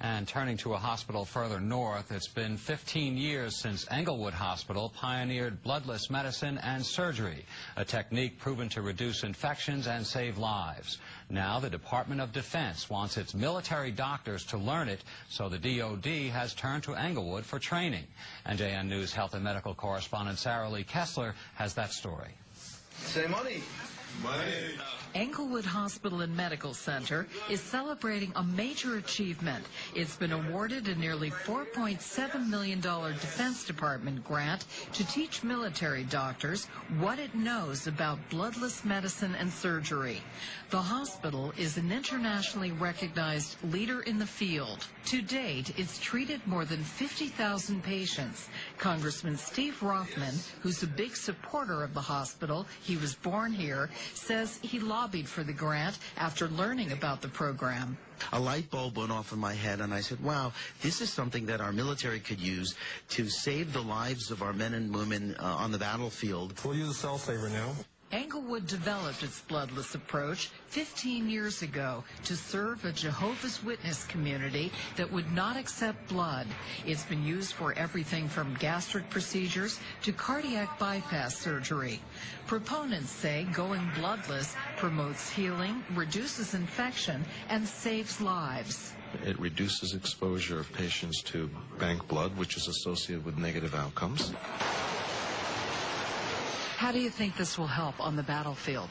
And turning to a hospital further north, it's been 15 years since Englewood Hospital pioneered bloodless medicine and surgery, a technique proven to reduce infections and save lives. Now the Department of Defense wants its military doctors to learn it, so the DoD has turned to Englewood for training. NJN News health and medical correspondent Sara Lee Kessler has that story. Say money. Money. Englewood Hospital and Medical Center is celebrating a major achievement. It's been awarded a nearly $4.7 million Defense Department grant to teach military doctors what it knows about bloodless medicine and surgery. The hospital is an internationally recognized leader in the field. To date, it's treated more than 50,000 patients. Congressman Steve Rothman, who's a big supporter of the hospital, he was born here, says he lobbied for the grant after learning about the program. A light bulb went off in my head, and I said, wow, this is something that our military could use to save the lives of our men and women uh, on the battlefield. We'll use a cell saver now. Englewood developed its bloodless approach 15 years ago to serve a Jehovah's Witness community that would not accept blood. It's been used for everything from gastric procedures to cardiac bypass surgery. Proponents say going bloodless promotes healing, reduces infection, and saves lives. It reduces exposure of patients to bank blood, which is associated with negative outcomes. How do you think this will help on the battlefield?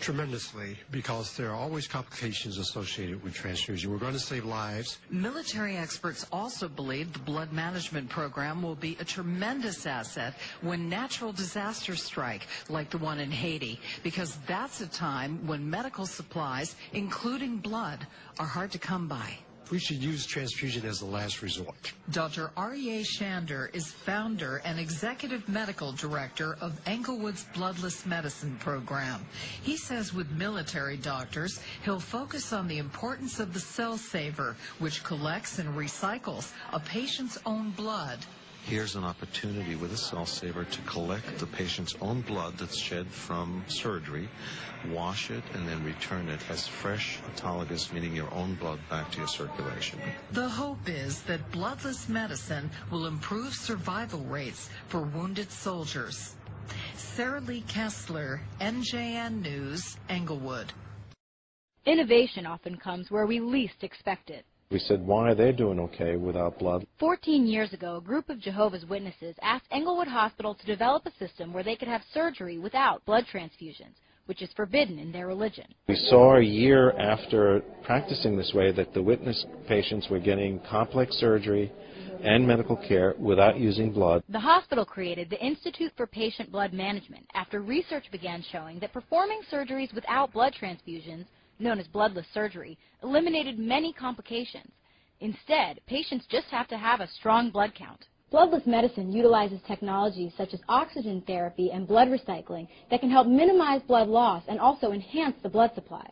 Tremendously, because there are always complications associated with transfusion. We're going to save lives. Military experts also believe the blood management program will be a tremendous asset when natural disasters strike, like the one in Haiti, because that's a time when medical supplies, including blood, are hard to come by. We should use transfusion as the last resort. Dr. Aryeh Shander is founder and executive medical director of Englewood's Bloodless Medicine Program. He says with military doctors, he'll focus on the importance of the cell saver, which collects and recycles a patient's own blood here's an opportunity with a cell saver to collect the patient's own blood that's shed from surgery, wash it, and then return it as fresh autologous, meaning your own blood back to your circulation. The hope is that bloodless medicine will improve survival rates for wounded soldiers. Sara Lee Kessler, NJN News, Englewood. Innovation often comes where we least expect it. We said, why are they doing okay without blood? Fourteen years ago, a group of Jehovah's Witnesses asked Englewood Hospital to develop a system where they could have surgery without blood transfusions, which is forbidden in their religion. We saw a year after practicing this way that the witness patients were getting complex surgery and medical care without using blood. The hospital created the Institute for Patient Blood Management after research began showing that performing surgeries without blood transfusions known as bloodless surgery, eliminated many complications. Instead, patients just have to have a strong blood count. Bloodless medicine utilizes technologies such as oxygen therapy and blood recycling that can help minimize blood loss and also enhance the blood supply.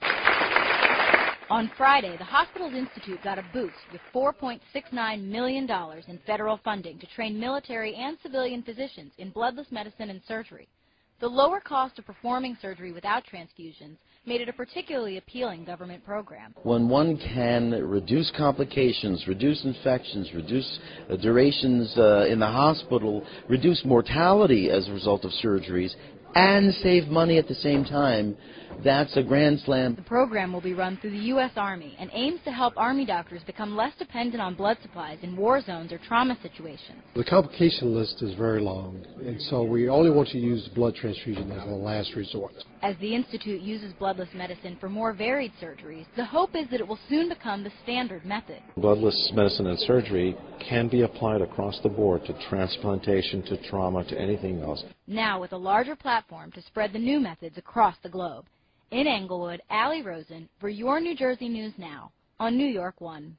On Friday, the Hospitals Institute got a boost with $4.69 million in federal funding to train military and civilian physicians in bloodless medicine and surgery. The lower cost of performing surgery without transfusions made it a particularly appealing government program. When one can reduce complications, reduce infections, reduce uh, durations uh, in the hospital, reduce mortality as a result of surgeries, and save money at the same time, that's a grand slam. The program will be run through the U.S. Army and aims to help Army doctors become less dependent on blood supplies in war zones or trauma situations. The complication list is very long, and so we only want to use blood transfusion as a last resort. As the Institute uses bloodless medicine for more varied surgeries, the hope is that it will soon become the standard method. Bloodless medicine and surgery can be applied across the board to transplantation, to trauma, to anything else. Now with a larger platform to spread the new methods across the globe. In Englewood, Allie Rosen for your New Jersey News Now on New York One.